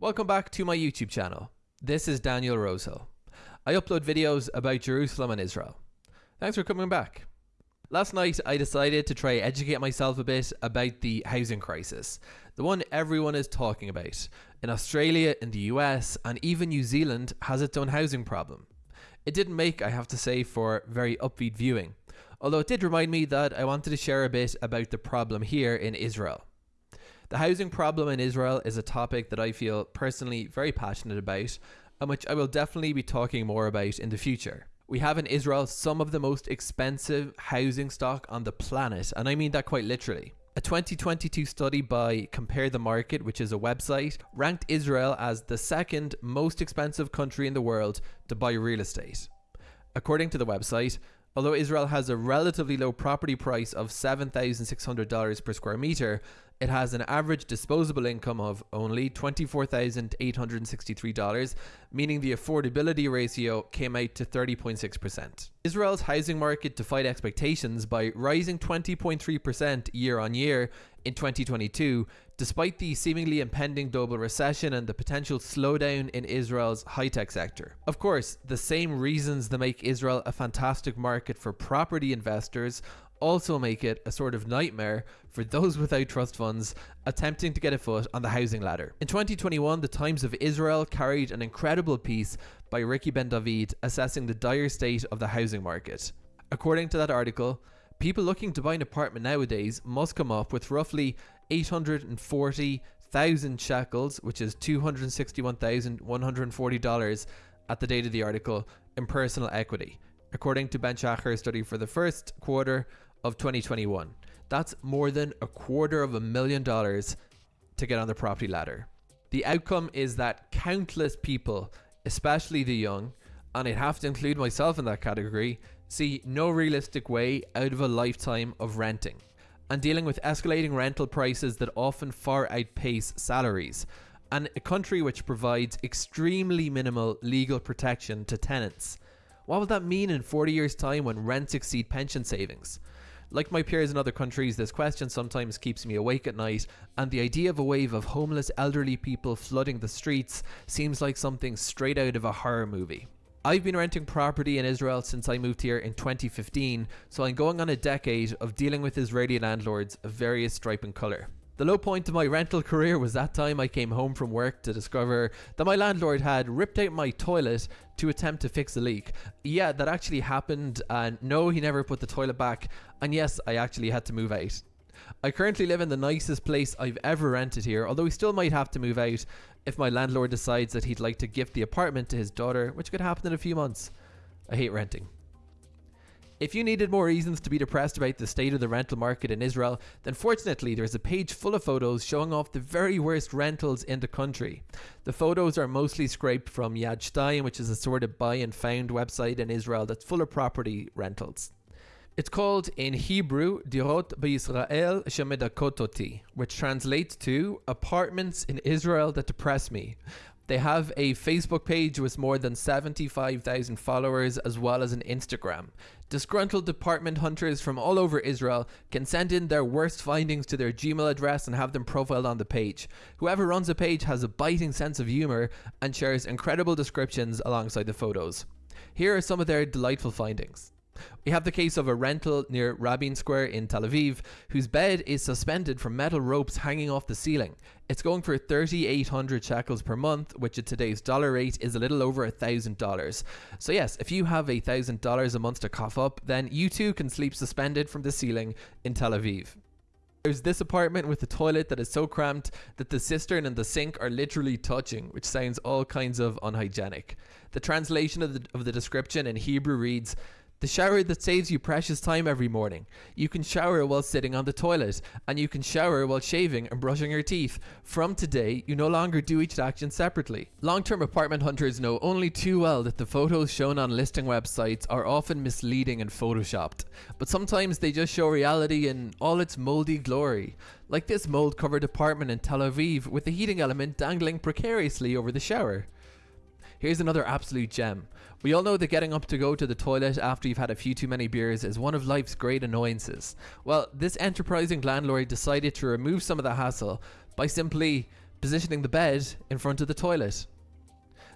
Welcome back to my YouTube channel. This is Daniel Rosehill. I upload videos about Jerusalem and Israel. Thanks for coming back. Last night I decided to try educate myself a bit about the housing crisis, the one everyone is talking about. In Australia, in the US, and even New Zealand has its own housing problem. It didn't make, I have to say, for very upbeat viewing, although it did remind me that I wanted to share a bit about the problem here in Israel. The housing problem in Israel is a topic that I feel personally very passionate about and which I will definitely be talking more about in the future. We have in Israel some of the most expensive housing stock on the planet, and I mean that quite literally. A 2022 study by Compare the Market, which is a website, ranked Israel as the second most expensive country in the world to buy real estate. According to the website, although Israel has a relatively low property price of $7,600 per square meter, it has an average disposable income of only $24,863, meaning the affordability ratio came out to 30.6%. Israel's housing market defied expectations by rising 20.3% year on year in 2022, despite the seemingly impending global recession and the potential slowdown in Israel's high-tech sector. Of course, the same reasons that make Israel a fantastic market for property investors also make it a sort of nightmare for those without trust funds attempting to get a foot on the housing ladder. In 2021, the Times of Israel carried an incredible piece by Ricky Ben David assessing the dire state of the housing market. According to that article, people looking to buy an apartment nowadays must come up with roughly 840,000 shekels, which is $261,140 at the date of the article, in personal equity according to Ben Shacher study for the first quarter of 2021. That's more than a quarter of a million dollars to get on the property ladder. The outcome is that countless people, especially the young, and I'd have to include myself in that category, see no realistic way out of a lifetime of renting and dealing with escalating rental prices that often far outpace salaries, and a country which provides extremely minimal legal protection to tenants. What will that mean in 40 years time when rents exceed pension savings? Like my peers in other countries, this question sometimes keeps me awake at night, and the idea of a wave of homeless elderly people flooding the streets seems like something straight out of a horror movie. I've been renting property in Israel since I moved here in 2015, so I'm going on a decade of dealing with Israeli landlords of various stripe and colour. The low point of my rental career was that time I came home from work to discover that my landlord had ripped out my toilet to attempt to fix a leak. Yeah, that actually happened and no, he never put the toilet back and yes, I actually had to move out. I currently live in the nicest place I've ever rented here, although we still might have to move out if my landlord decides that he'd like to gift the apartment to his daughter, which could happen in a few months. I hate renting. If you needed more reasons to be depressed about the state of the rental market in Israel, then fortunately there's a page full of photos showing off the very worst rentals in the country. The photos are mostly scraped from Yad Shtayim, which is a sort of buy and found website in Israel that's full of property rentals. It's called in Hebrew Dirot B'Yisrael Shemedakototi, which translates to apartments in Israel that depress me. They have a Facebook page with more than 75,000 followers as well as an Instagram. Disgruntled apartment hunters from all over Israel can send in their worst findings to their Gmail address and have them profiled on the page. Whoever runs the page has a biting sense of humor and shares incredible descriptions alongside the photos. Here are some of their delightful findings. We have the case of a rental near Rabin Square in Tel Aviv, whose bed is suspended from metal ropes hanging off the ceiling. It's going for 3,800 shekels per month, which at today's dollar rate is a little over $1,000. So yes, if you have $1,000 a month to cough up, then you too can sleep suspended from the ceiling in Tel Aviv. There's this apartment with a toilet that is so cramped that the cistern and the sink are literally touching, which sounds all kinds of unhygienic. The translation of the, of the description in Hebrew reads, the shower that saves you precious time every morning. You can shower while sitting on the toilet, and you can shower while shaving and brushing your teeth. From today, you no longer do each action separately. Long-term apartment hunters know only too well that the photos shown on listing websites are often misleading and photoshopped, but sometimes they just show reality in all its moldy glory. Like this mold covered apartment in Tel Aviv with the heating element dangling precariously over the shower. Here's another absolute gem. We all know that getting up to go to the toilet after you've had a few too many beers is one of life's great annoyances. Well, this enterprising landlord decided to remove some of the hassle by simply positioning the bed in front of the toilet.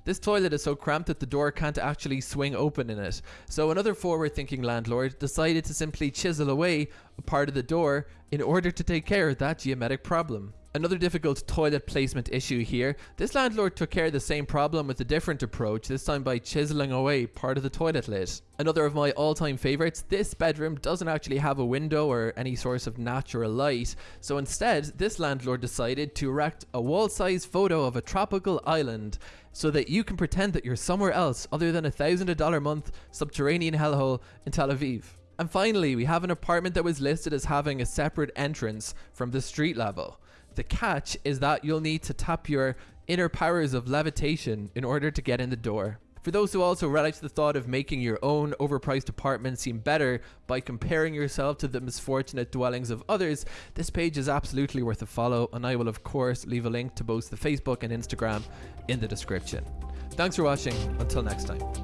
This toilet is so cramped that the door can't actually swing open in it. So another forward thinking landlord decided to simply chisel away a part of the door in order to take care of that geometric problem. Another difficult toilet placement issue here. This landlord took care of the same problem with a different approach, this time by chiseling away part of the toilet lid. Another of my all-time favorites, this bedroom doesn't actually have a window or any source of natural light, so instead this landlord decided to erect a wall-sized photo of a tropical island so that you can pretend that you're somewhere else other than a thousand a dollar month subterranean hellhole in Tel Aviv. And finally, we have an apartment that was listed as having a separate entrance from the street level. The catch is that you'll need to tap your inner powers of levitation in order to get in the door. For those who also relish the thought of making your own overpriced apartment seem better by comparing yourself to the misfortunate dwellings of others, this page is absolutely worth a follow and I will of course leave a link to both the Facebook and Instagram in the description. Thanks for watching, until next time.